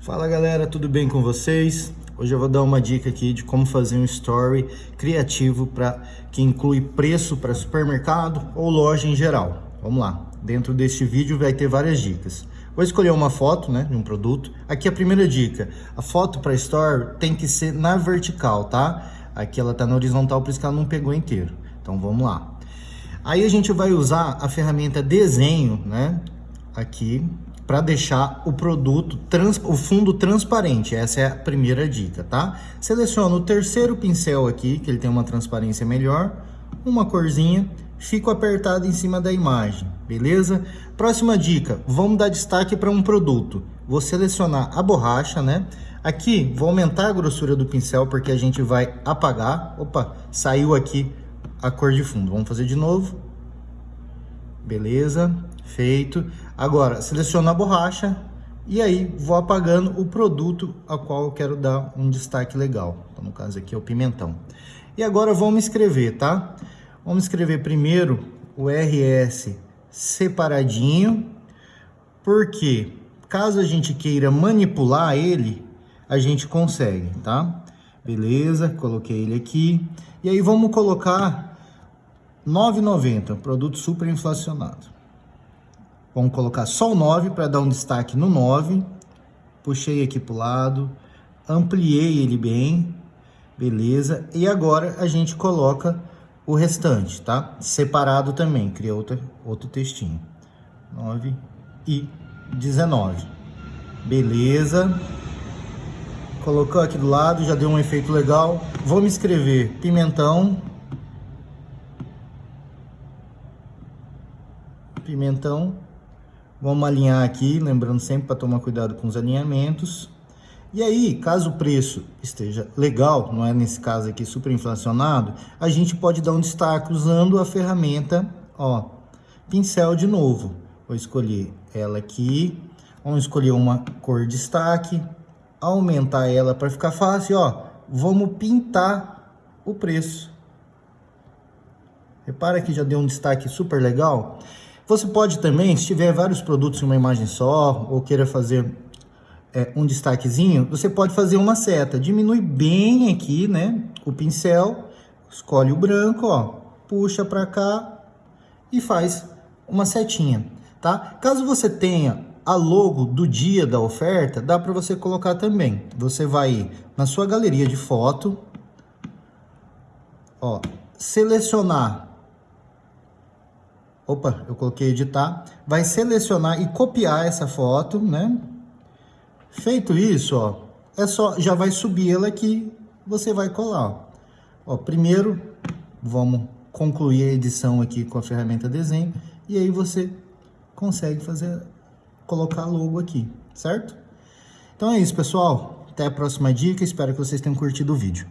Fala galera, tudo bem com vocês? Hoje eu vou dar uma dica aqui de como fazer um story criativo para que inclui preço para supermercado ou loja em geral. Vamos lá, dentro deste vídeo vai ter várias dicas. Vou escolher uma foto né, de um produto. Aqui a primeira dica, a foto para story tem que ser na vertical, tá? Aqui ela está na horizontal, por isso que ela não pegou inteiro. Então vamos lá. Aí a gente vai usar a ferramenta desenho, né? Aqui para deixar o produto, trans, o fundo transparente. Essa é a primeira dica, tá? Seleciona o terceiro pincel aqui, que ele tem uma transparência melhor, uma corzinha, fico apertado em cima da imagem, beleza? Próxima dica, vamos dar destaque para um produto. Vou selecionar a borracha, né? Aqui, vou aumentar a grossura do pincel porque a gente vai apagar. Opa, saiu aqui a cor de fundo. Vamos fazer de novo. Beleza, feito. Agora, seleciono a borracha e aí vou apagando o produto a qual eu quero dar um destaque legal. Então, no caso aqui é o pimentão. E agora vamos escrever, tá? Vamos escrever primeiro o RS separadinho, porque caso a gente queira manipular ele, a gente consegue, tá? Beleza, coloquei ele aqui. E aí vamos colocar 9,90, produto super inflacionado. Vamos colocar só o 9 para dar um destaque no 9. Puxei aqui para o lado, ampliei ele bem, beleza. E agora a gente coloca o restante, tá? Separado também, cria outro, outro textinho. 9 e 19. Beleza. Colocou aqui do lado, já deu um efeito legal. Vamos escrever pimentão pimentão. Vamos alinhar aqui, lembrando sempre para tomar cuidado com os alinhamentos. E aí, caso o preço esteja legal, não é nesse caso aqui super inflacionado, a gente pode dar um destaque usando a ferramenta, ó, pincel de novo. Vou escolher ela aqui, vamos escolher uma cor destaque, aumentar ela para ficar fácil, ó. Vamos pintar o preço. Repara que já deu um destaque super legal. Você pode também, se tiver vários produtos em uma imagem só, ou queira fazer é, um destaquezinho, você pode fazer uma seta. Diminui bem aqui, né, o pincel, escolhe o branco, ó, puxa para cá e faz uma setinha, tá? Caso você tenha a logo do dia da oferta, dá para você colocar também. Você vai na sua galeria de foto, ó, selecionar Opa, eu coloquei editar. Vai selecionar e copiar essa foto, né? Feito isso, ó, é só, já vai subir ela aqui, você vai colar, ó. ó. primeiro, vamos concluir a edição aqui com a ferramenta desenho, e aí você consegue fazer, colocar logo aqui, certo? Então é isso, pessoal. Até a próxima dica, espero que vocês tenham curtido o vídeo.